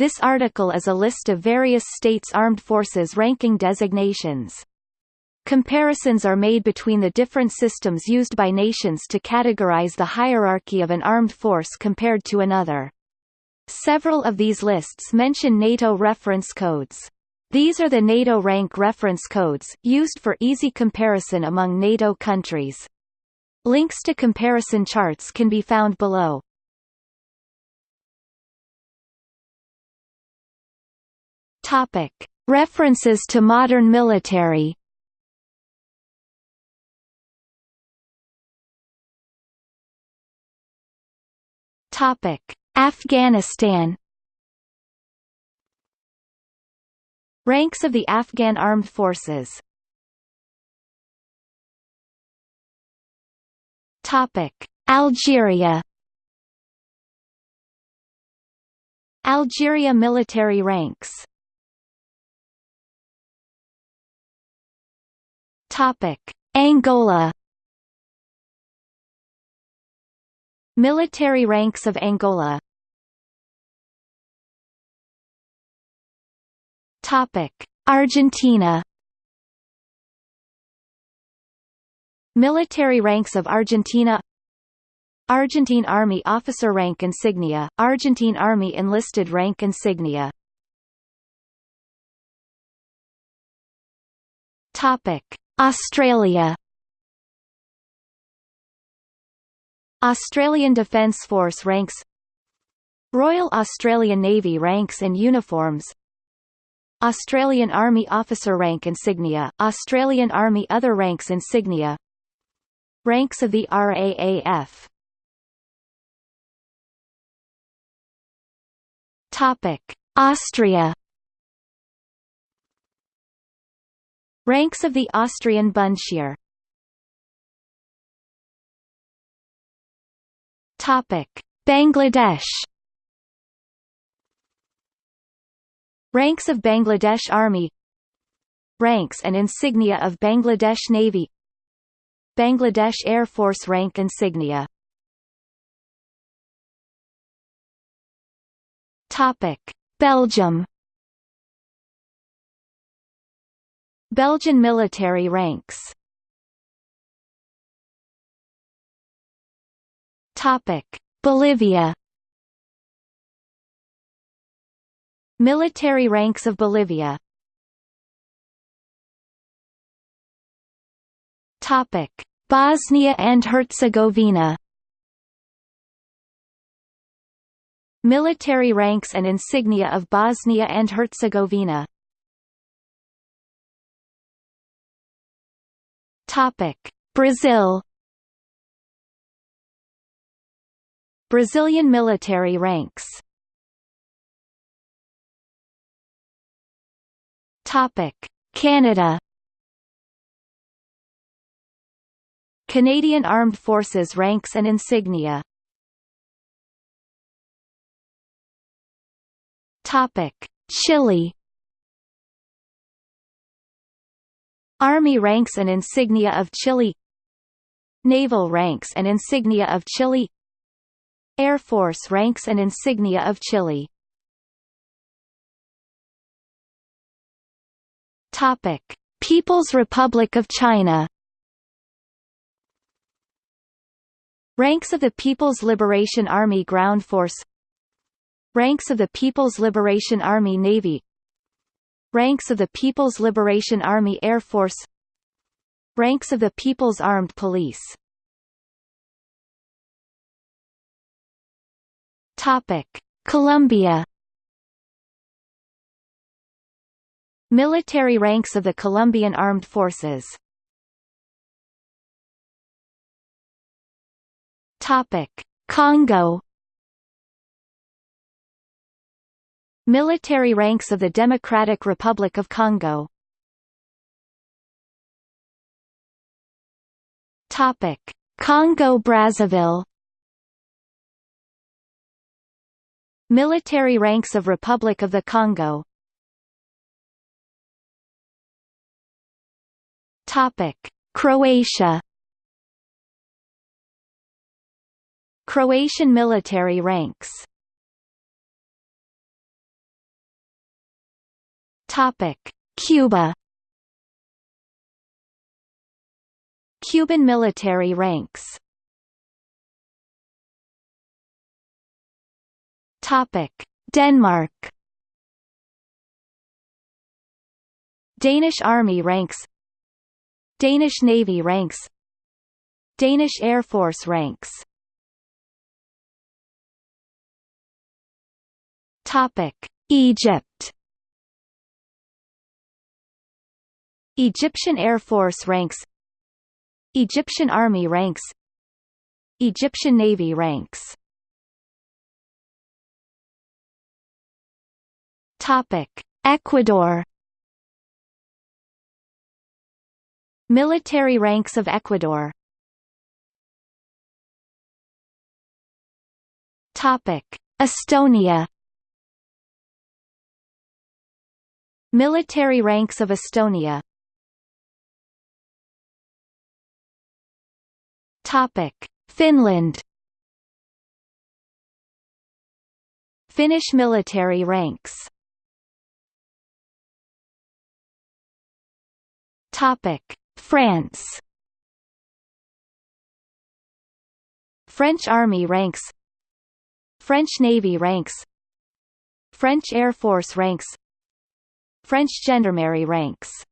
This article is a list of various states' armed forces ranking designations. Comparisons are made between the different systems used by nations to categorize the hierarchy of an armed force compared to another. Several of these lists mention NATO reference codes. These are the NATO rank reference codes, used for easy comparison among NATO countries. Links to comparison charts can be found below. Topic. References to modern military. Topic: Afghanistan. Ranks of the Afghan Armed Forces. Topic: Algeria. Algeria military ranks Topic: Angola Military ranks of Angola Topic: Argentina Military ranks of Argentina Argentine Army Officer Rank Insignia, Argentine Army Enlisted Rank Insignia. Topic: Australia. Australian Defence Force ranks. Royal Australian Navy ranks and uniforms. Australian Army Officer Rank Insignia, Australian Army Other Ranks Insignia. Ranks of the RAAF Austria Ranks of the Austrian Bundesheer Topic: Bangladesh. Ranks of Bangladesh Army. Ranks and insignia of Bangladesh Navy. Bangladesh Air Force rank insignia. Topic: Belgium Belgian military ranks Topic: Bolivia. Military ranks of Bolivia. Topic: Bosnia and Herzegovina. Military ranks and insignia of Bosnia and Herzegovina. Topic: Brazil. Brazilian military ranks Topic: Canada Canadian Armed Forces ranks and insignia Topic: Chile Army ranks and insignia of Chile. Naval ranks and insignia of Chile. Air Force ranks and insignia of Chile. Topic: People's Republic of China. Ranks of the People's Liberation Army Ground Force. Ranks of the People's Liberation Army Navy Ranks of the People's Liberation Army Air Force Ranks of the People's Armed Police Topic: Colombia Military ranks of the Colombian Armed Forces Topic: Congo Military ranks of the Democratic Republic of Congo. Congo-Brazzaville Military ranks of Republic of the Congo. Croatia. Croatian military ranks Topic: Cuba. Cuban military ranks. Topic: Denmark. Danish Army ranks Danish Navy ranks Danish Air Force ranks Topic: Egypt. Egyptian Air Force ranks. Egyptian Army ranks. Egyptian Navy ranks. Topic: Ecuador. Military ranks of Ecuador. Topic: Estonia. Military ranks of Estonia Topic: Finland Finnish military ranks Topic: France French Army ranks French Navy ranks French Air Force ranks French gendarmerie ranks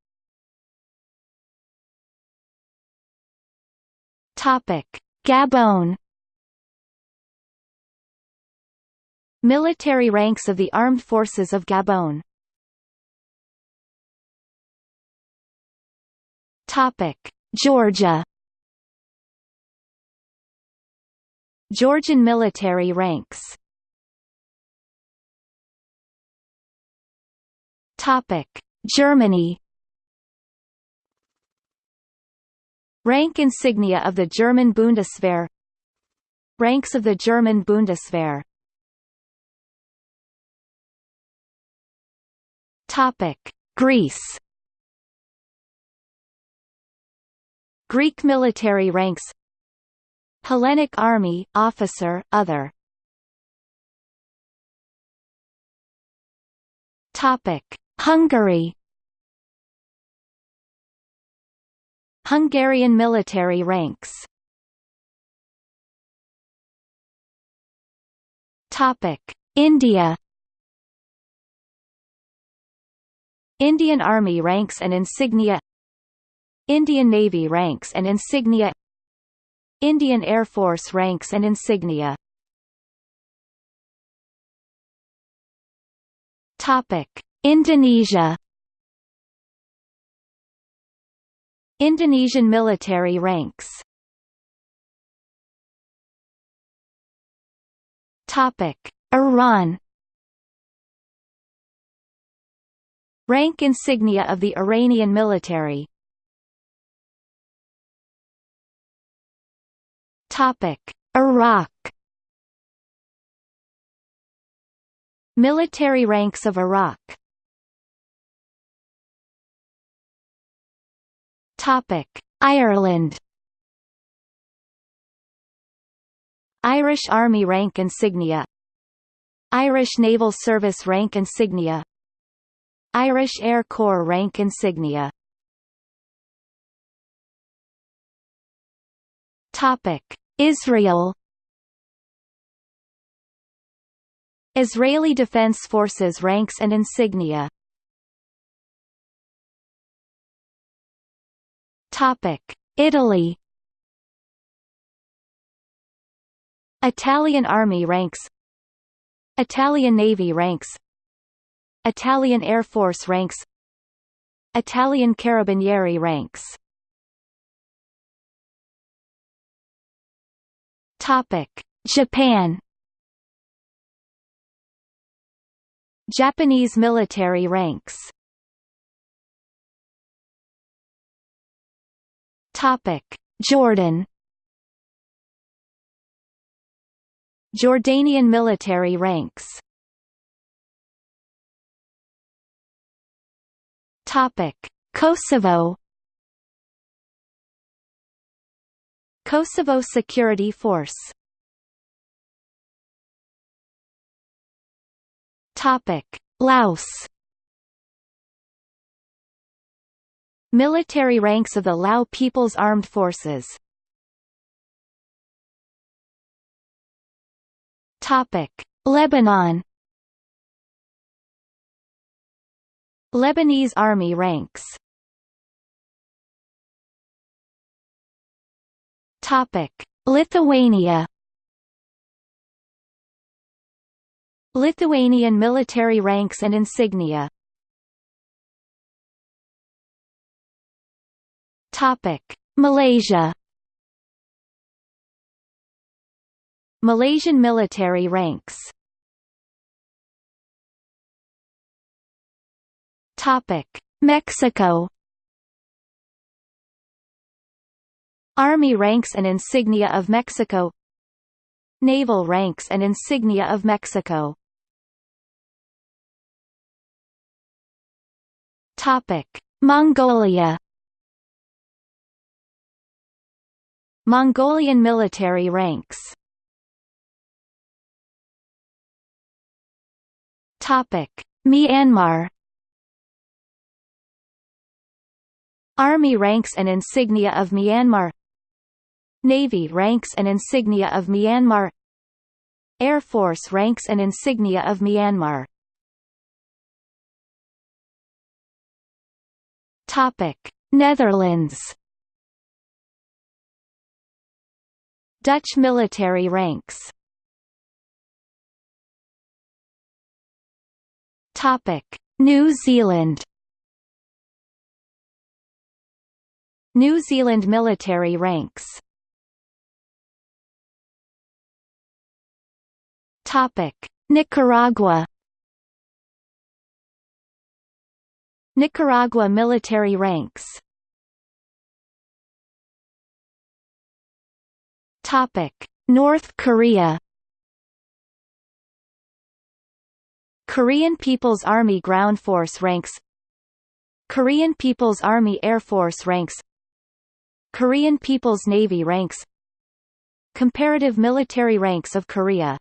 Topic: Gabon Military ranks of the Armed Forces of Gabon Topic: Georgia. Georgian military ranks. Topic: Germany. Rank insignia of the German Bundeswehr. Ranks of the German Bundeswehr. Topic: Greece. Greek military ranks. Hellenic Army, officer, other. Topic: Hungary Hungarian military ranks. India. Indian Army ranks and insignia. Indian Navy ranks and insignia. Indian Air Force ranks and insignia. Indonesia Indonesian military ranks. Topic: Iran. Rank insignia of the Iranian military. Topic: Iraq. Military ranks of Iraq. Ireland. Irish Army rank insignia. Irish Naval Service rank insignia. Irish Air Corps rank insignia. Topic. Israel. Israeli Defense Forces ranks and insignia Topic. Italy Italian Army ranks Italian Navy ranks Italian Air Force ranks Italian Carabinieri ranks Topic: Japan Japanese military ranks Topic: Jordan. Jordanian military ranks. Topic: Kosovo. Kosovo Security Force. Topic: Laos Military ranks of the Lao People's Armed Forces. Lebanon. Lebanese Army ranks. Lithuania. Lithuanian military ranks and insignia Topic: Malaysia Malaysian military ranks Topic: Mexico Army ranks and insignia of Mexico Naval ranks and insignia of Mexico Topic: Mongolia Mongolian military ranks. Topic: Myanmar. Army ranks and insignia of Myanmar. Navy ranks and insignia of Myanmar. Air Force ranks and insignia of Myanmar. Topic: Netherlands Dutch military ranks. New Zealand. New Zealand military ranks. Topic: Nicaragua. Nicaragua military ranks Topic: North Korea Korean People's Army Ground Force ranks Korean People's Army Air Force ranks Korean People's Navy ranks Comparative military ranks of Korea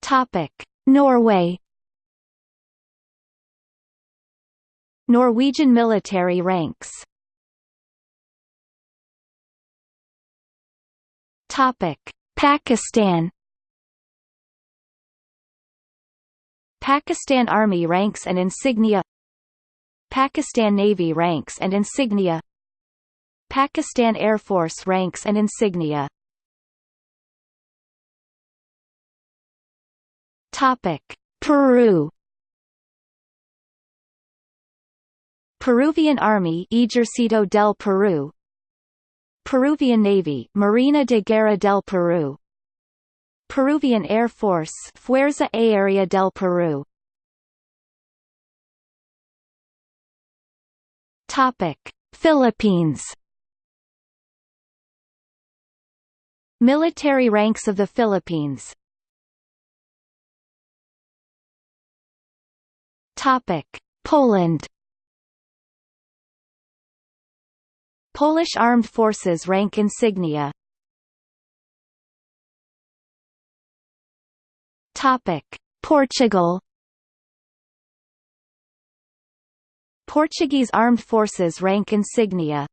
Topic: Norway Norwegian military ranks Topic: Pakistan Pakistan Army ranks and insignia Pakistan Navy ranks and insignia Pakistan Air Force ranks and insignia Topic: Peru Peruvian Army Ejército del Perú Peruvian Navy Marina de Guerra del Perú Peruvian Air Force Fuerza Aérea del Perú Topic: Philippines. Military ranks of the Philippines. Topic: Poland. Polish Armed Forces rank insignia. Topic: Portugal. Portuguese Armed Forces rank insignia.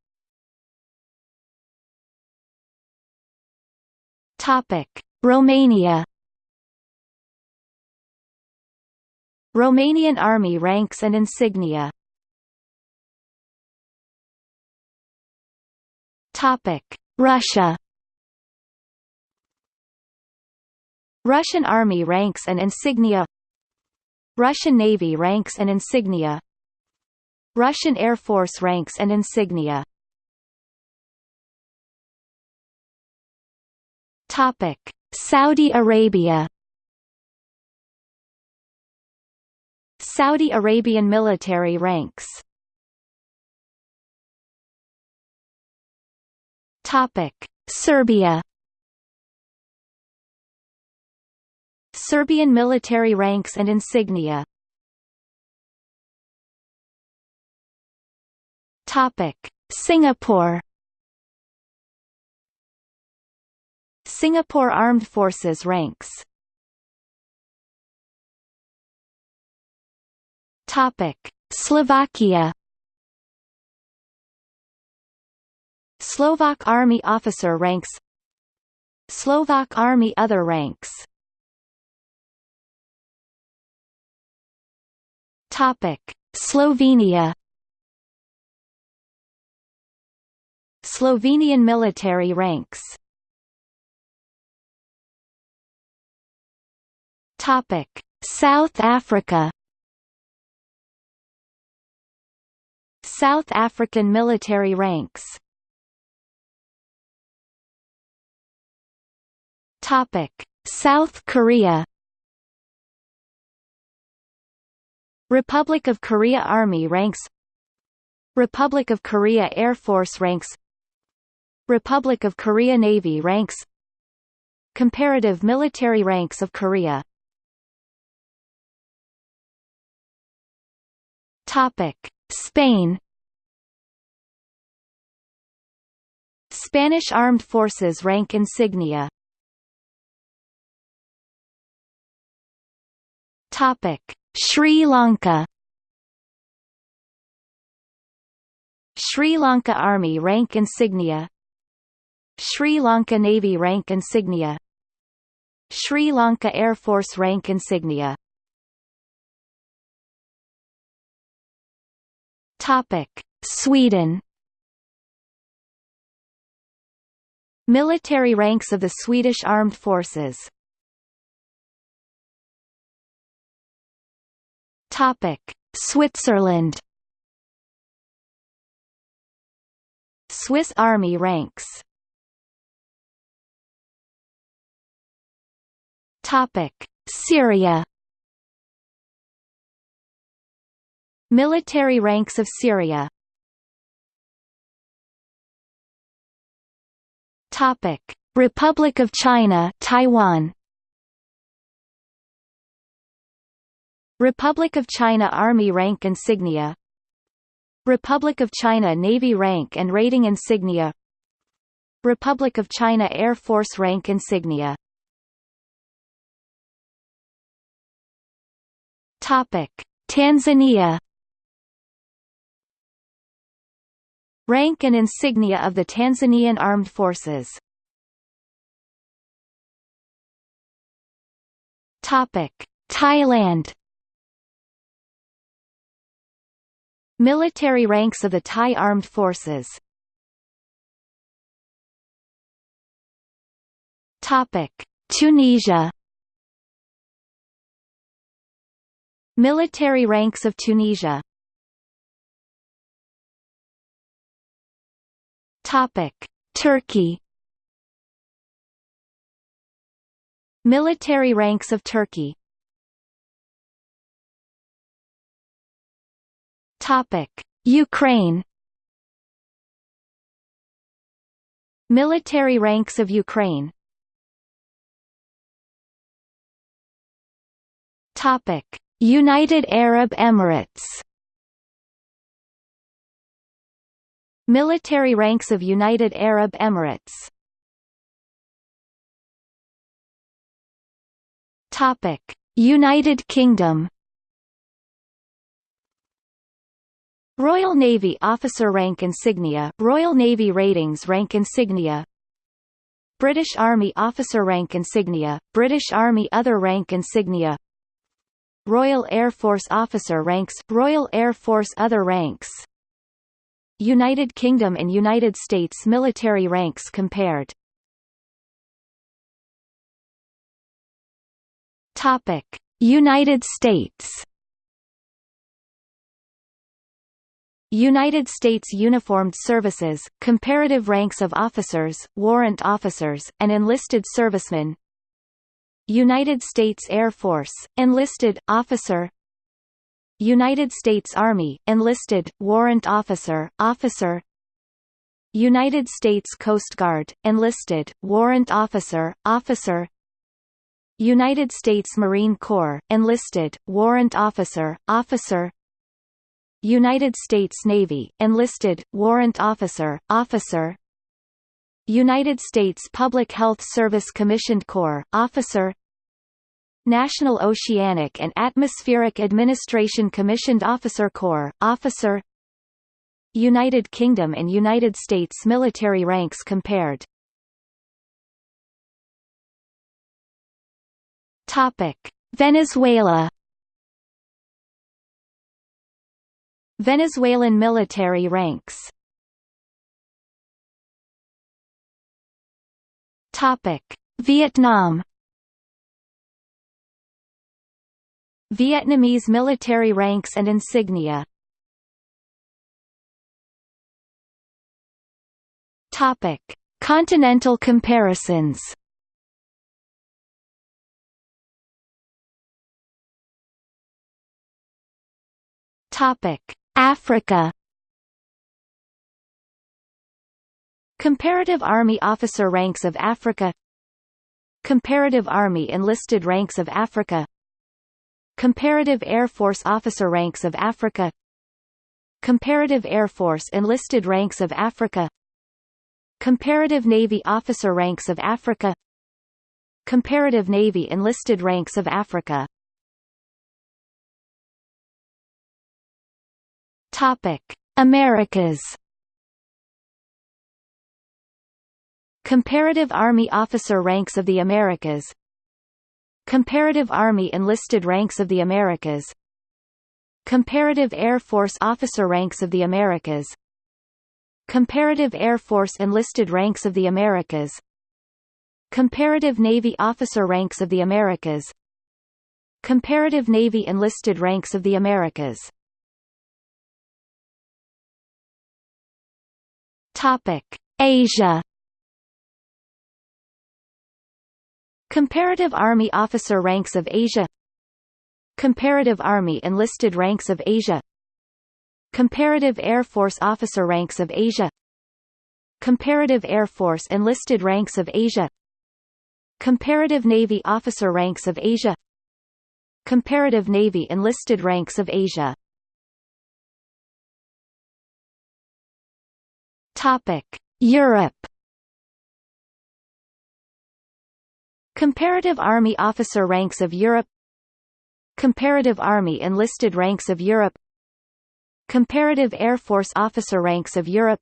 Topic: Romania. Romanian Army ranks and insignia Topic: Russia Russian Army ranks and insignia Russian Navy ranks and insignia Russian Air Force ranks and insignia Topic: Saudi Arabia Saudi Arabian military ranks Topic: Serbia Serbian military ranks and insignia Topic: Singapore Singapore Armed Forces ranks Topic: Slovakia Slovak Army officer ranks. Slovak Army other ranks. Topic. Slovenia. Slovenian military ranks. Topic. South Africa. South African military ranks Topic. South Korea Republic of Korea Army ranks Republic of Korea Air Force ranks Republic of Korea Navy ranks Comparative military ranks of Korea Topic. Spain Spanish Armed Forces rank insignia Topic: Sri Lanka. Sri Lanka Army rank insignia. Sri Lanka Navy rank insignia. Sri Lanka Air Force rank insignia. Topic: Sweden. Military ranks of the Swedish Armed Forces Topic: Switzerland. Swiss Army ranks. Topic: Syria. Military ranks of Syria. Topic: Republic of China, Taiwan. Republic of China Army rank insignia. Republic of China Navy rank and rating insignia. Republic of China Air Force rank insignia. Topic. Tanzania. Rank and insignia of the Tanzanian Armed Forces. Topic. Thailand Military ranks of the Thai Armed Forces. Tunisia. Military ranks of Tunisia. Turkey. Military ranks of Turkey Topic: Ukraine Military ranks of Ukraine Topic: United Arab Emirates Military ranks of United Arab Emirates Topic: United Kingdom Royal Navy Officer Rank Insignia Royal Navy Ratings Rank Insignia. British Army Officer Rank Insignia British Army Other Rank Insignia. Royal Air Force Officer Ranks Royal Air Force Other Ranks. United Kingdom and United States military ranks compared. United States United States Uniformed Services, comparative ranks of officers, warrant officers, and enlisted servicemen. United States Air Force, enlisted, officer. United States Army, enlisted, warrant officer, officer. United States Coast Guard, enlisted, warrant officer, officer. United States Marine Corps, enlisted, warrant officer, officer United States Navy, enlisted, warrant officer, officer. United States Public Health Service Commissioned Corps, officer. National Oceanic and Atmospheric Administration Commissioned Officer Corps, Officer. United Kingdom and United States military ranks compared. Topic. Venezuela Venezuelan military ranks. Topic: Vietnam. Vietnamese military ranks and insignia. Topic: Continental comparisons. Topic: Africa. Comparative Army Officer Ranks of Africa. Comparative Army Enlisted Ranks of Africa. Comparative Air Force Officer Ranks of Africa. Comparative Air Force Enlisted Ranks of Africa. Comparative Navy Officer Ranks of Africa. Comparative Navy Enlisted Ranks of Africa Topic: Americas. Comparative Army Officer Ranks of the Americas. Comparative Army Enlisted Ranks of the Americas. Comparative Air Force Officer Ranks of the Americas. Comparative Air Force Enlisted Ranks of the Americas. Comparative Navy Officer Ranks of the Americas. Comparative Navy Enlisted Ranks of the Americas Topic: Asia. Comparative Army Officer Ranks of Asia Comparative Army Enlisted Ranks of Asia Comparative Air Force Officer Ranks of Asia Comparative Air Force Enlisted Ranks of Asia Comparative Navy Officer Ranks of Asia Comparative Navy Enlisted Ranks of Asia Topic: Europe. Comparative Army Officer Ranks of Europe. Comparative Army Enlisted Ranks of Europe. Comparative Air Force Officer Ranks of Europe.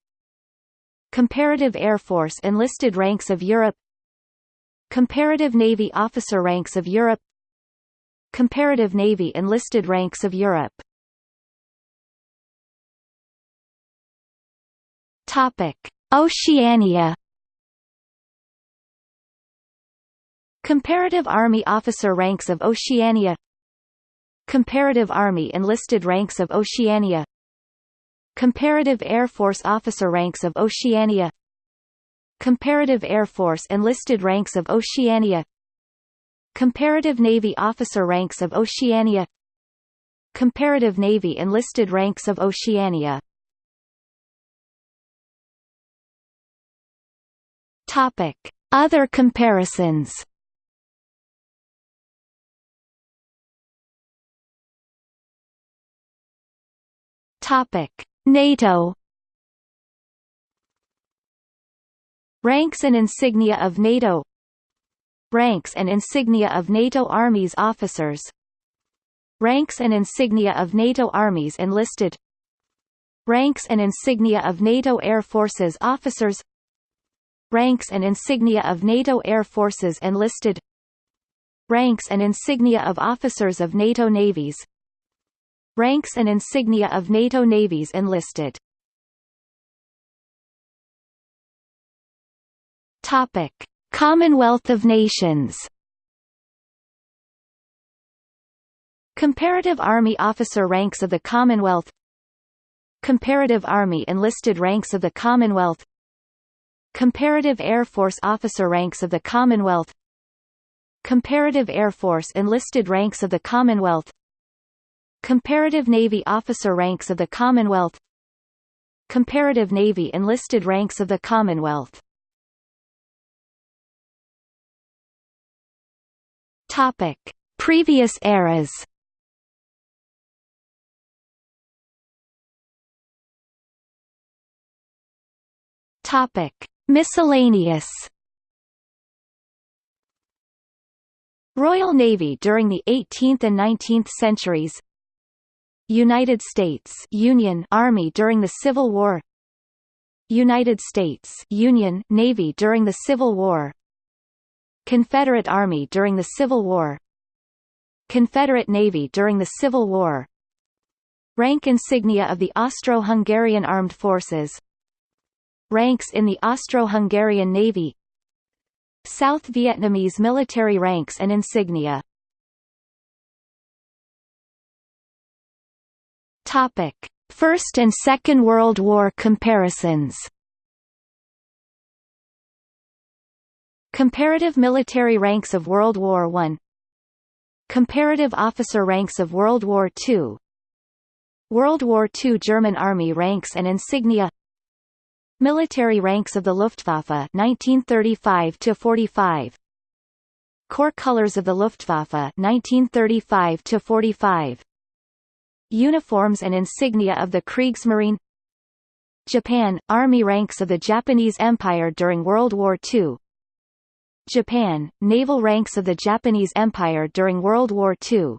Comparative Air Force Enlisted Ranks of Europe. Comparative Navy Officer Ranks of Europe. Comparative Navy Enlisted Ranks of Europe Topic: Oceania. Comparative Army Officer Ranks of Oceania Comparative Army Enlisted Ranks of Oceania Comparative Air Force Officer Ranks of Oceania Comparative Air Force Enlisted Ranks of Oceania Comparative Navy Officer Ranks of Oceania Comparative Navy Enlisted Ranks of Oceania Topic: Other comparisons. Topic: NATO. Ranks and insignia of NATO. Ranks and insignia of NATO armies officers. Ranks and insignia of NATO armies enlisted. Ranks and insignia of NATO Air Forces officers Ranks and insignia of NATO Air Forces enlisted. Ranks and insignia of officers of NATO navies. Ranks and insignia of NATO navies enlisted. Topic: Commonwealth of Nations. Comparative Army Officer Ranks of the Commonwealth Comparative Army Enlisted Ranks of the Commonwealth Comparative Air Force Officer Ranks of the Commonwealth. Comparative Air Force Enlisted Ranks of the Commonwealth. Comparative Navy Officer Ranks of the Commonwealth. Comparative Navy Enlisted Ranks of the Commonwealth. Topic: Previous eras. Topic: Miscellaneous. Royal Navy during the 18th and 19th centuries. United States Union Army during the Civil War. United States Union Navy during the Civil War. Confederate Army during the Civil War. Confederate Navy during the Civil War. Rank insignia of the Austro-Hungarian Armed Forces Ranks in the Austro-Hungarian Navy. South Vietnamese military ranks and insignia. Topic: First and Second World War comparisons. Comparative military ranks of World War I Comparative officer ranks of World War II World War II German Army ranks and insignia Military ranks of the Luftwaffe 1935 to 45 Corps colors of the Luftwaffe 1935 to 45 Uniforms and insignia of the Kriegsmarine. Japan – Army ranks of the Japanese Empire during World War II Japan – Naval ranks of the Japanese Empire during World War II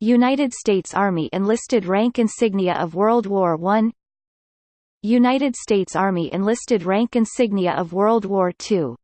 United States Army enlisted rank insignia of World War I United States Army enlisted rank insignia of World War II